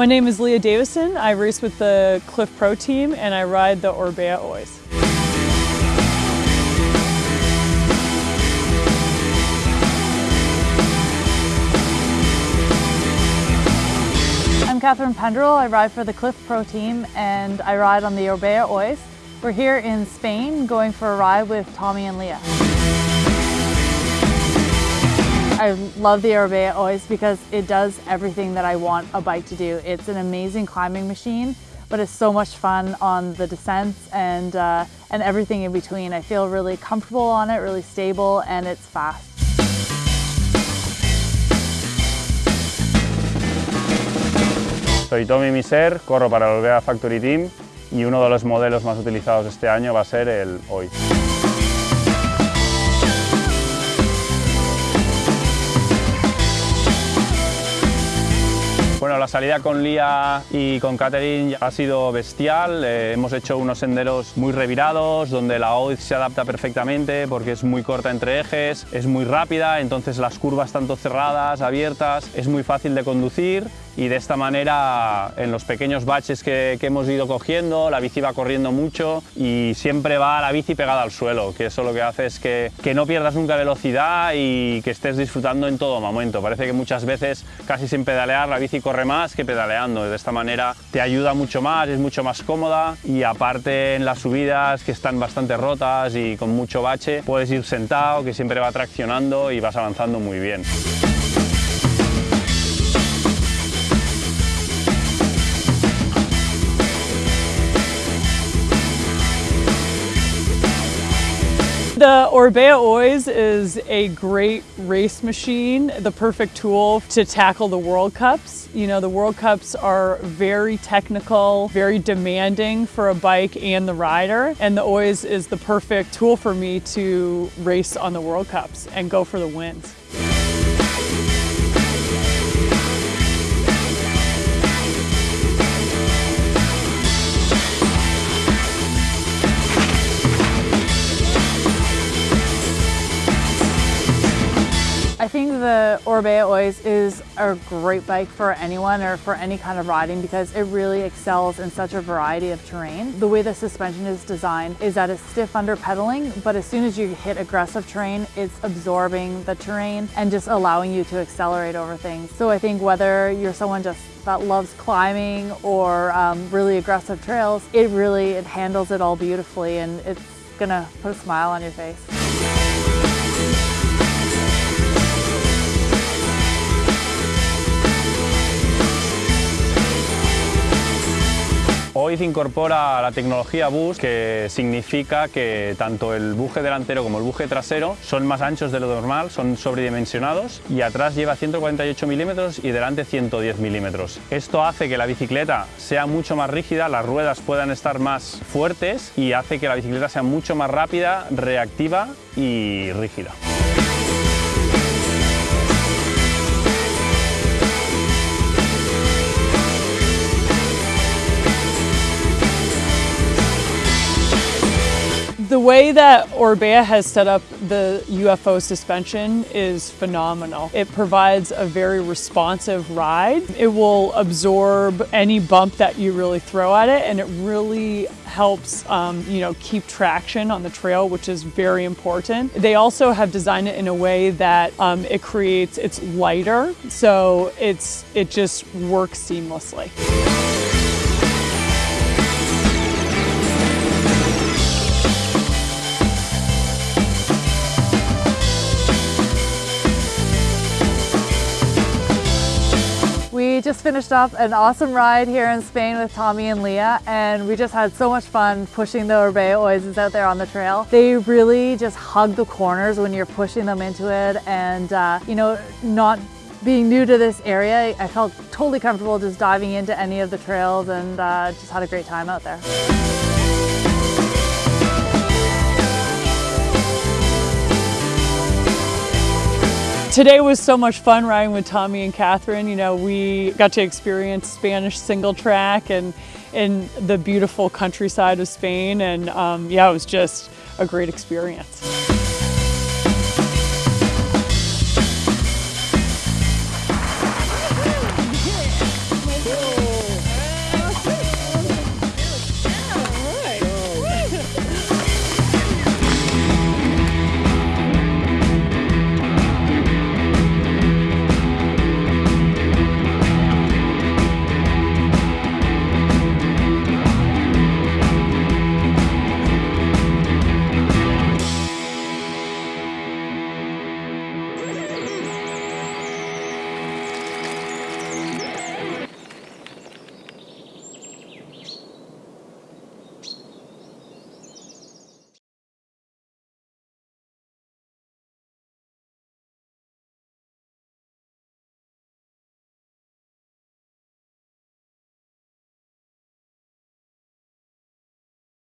My name is Lea Davison. I race with the Clif Pro team and I ride the Orbea Oiz. I'm Catharine Pendrel. I ride for the Clif Pro team and I ride on the Orbea Oiz. We're here in Spain going for a ride with Tomi and Leah. I love the Orbea Oiz because it does everything that I want a bike to do. It's an amazing climbing machine, but it's so much fun on the descents and, uh, and everything in between. I feel really comfortable on it, really stable, and it's fast. Soy Tomi Misser, corro para el Orbea Factory Team y uno de los modelos más utilizados este año va a ser el Oiz. La salida con Lía y con Catherine ha sido bestial. Eh, hemos hecho unos senderos muy revirados, donde la OIZ se adapta perfectamente porque es muy corta entre ejes, es muy rápida, entonces las curvas tanto cerradas, abiertas, es muy fácil de conducir y de esta manera en los pequeños baches que, hemos ido cogiendo, la bici va corriendo mucho y siempre va la bici pegada al suelo, que eso lo que hace es que, que no pierdas nunca velocidad y que estés disfrutando en todo momento. Parece que muchas veces casi sin pedalear la bici corre más que pedaleando, de esta manera te ayuda mucho más, es mucho más cómoda y aparte en las subidas que están bastante rotas y con mucho bache puedes ir sentado que siempre va traccionando y vas avanzando muy bien. The Orbea Oiz is a great race machine, the perfect tool to tackle the World Cups. You know, the World Cups are very technical, very demanding for a bike and the rider, and the Oiz is the perfect tool for me to race on the World Cups and go for the wins. Orbea Oiz is a great bike for anyone or for any kind of riding because it really excels in such a variety of terrain. The way the suspension is designed is that it's stiff under pedaling, but as soon as you hit aggressive terrain, it's absorbing the terrain and just allowing you to accelerate over things. So I think whether you're someone just that loves climbing or um, really aggressive trails, it really, it handles it all beautifully and it's gonna put a smile on your face. Incorpora la tecnología Boost, que significa que tanto el buje delantero como el buje trasero son más anchos de lo normal, son sobredimensionados y atrás lleva 148 milímetros y delante 110 milímetros. Esto hace que la bicicleta sea mucho más rígida, las ruedas puedan estar más fuertes y hace que la bicicleta sea mucho más rápida, reactiva y rígida. The way that Orbea has set up the UFO suspension is phenomenal. It provides a very responsive ride. It will absorb any bump that you really throw at it and it really helps um, you know keep traction on the trail which is very important. They also have designed it in a way that um, it creates it's lighter so it's it just works seamlessly. We just finished up an awesome ride here in Spain with Tomi and Lea and we just had so much fun pushing the Orbea Oizes out there on the trail. They really just hug the corners when you're pushing them into it and uh, you know not being new to this area I felt totally comfortable just diving into any of the trails and uh, just had a great time out there. Today was so much fun riding with Tomi and Catharine. You know, we got to experience Spanish single track and in the beautiful countryside of Spain. And um, yeah, it was just a great experience.